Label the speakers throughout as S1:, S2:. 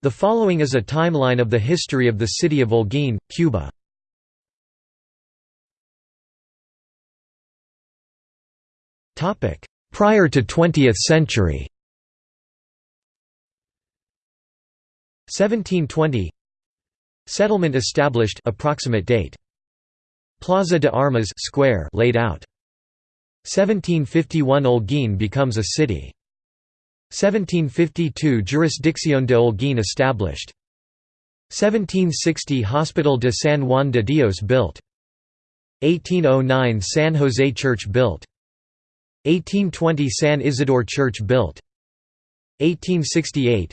S1: The following is a timeline of the history of the city of Holguín, Cuba. Prior to 20th century. 1720 Settlement established approximate date. Plaza de Armas square laid out. 1751 Holguín becomes a city 1752 Jurisdicción de Holguín established. 1760 Hospital de San Juan de Dios built. 1809 San Jose Church built. 1820 San Isidoro Church built. 1868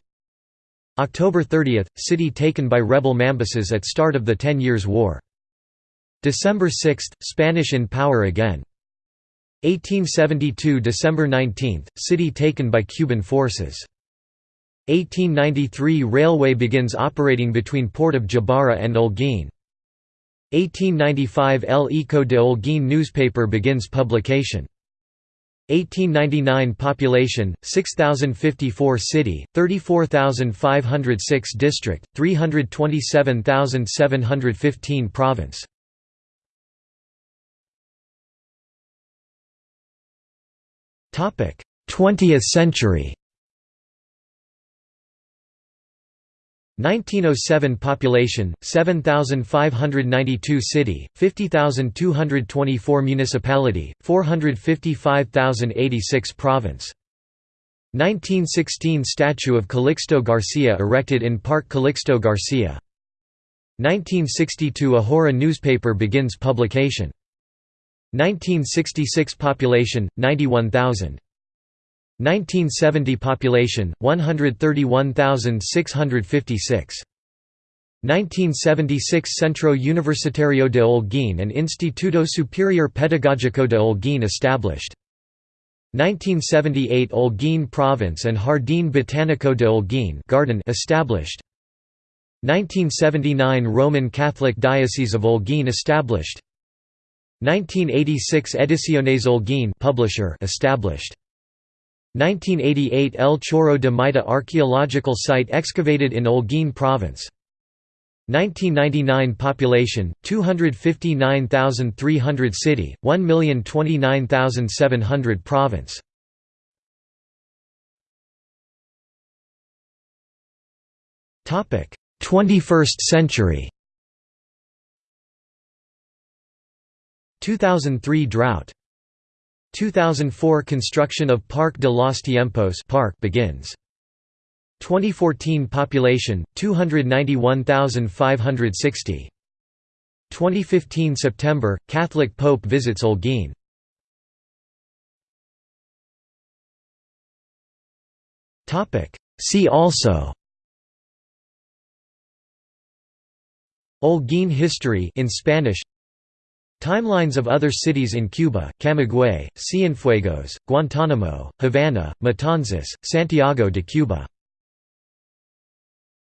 S1: October 30 – City taken by rebel Mambises at start of the Ten Years' War. December 6 – Spanish in power again 1872 December 19 – City taken by Cuban forces. 1893 Railway begins operating between Port of Gibara and Holguín. 1895 El Eco de Holguín newspaper begins publication. 1899 Population 6054 City 34506 District 327715 Province 20th century. 1907 population 7592 city 50224 municipality 455086 province. 1916 statue of Calixto Garcia erected in Park Calixto Garcia. 1962 Ahora newspaper begins publication 1966 population 91000 1970 population 131656 1976 Centro Universitario de Holguín and Instituto Superior Pedagógico de Holguín established. 1978 Holguín Province and Jardín Botánico de Holguín garden established. 1979 Roman Catholic Diocese of Holguín established 1986 Ediciones Holguín publisher established. 1988 El Chorro de Maita archaeological site excavated in Holguín province. 1999 population 259,300 city 1,029,700 province. Topic 21st century 2003 drought. 2004 construction of Parque de los Tiempos park begins. 2014 population 291,560. 2015 September Catholic Pope visits Holguín Topic. See also. Holguín history in Spanish Timelines of other cities in Cuba, Camagüey, Cienfuegos, Guantánamo, Havana, Matanzas, Santiago de Cuba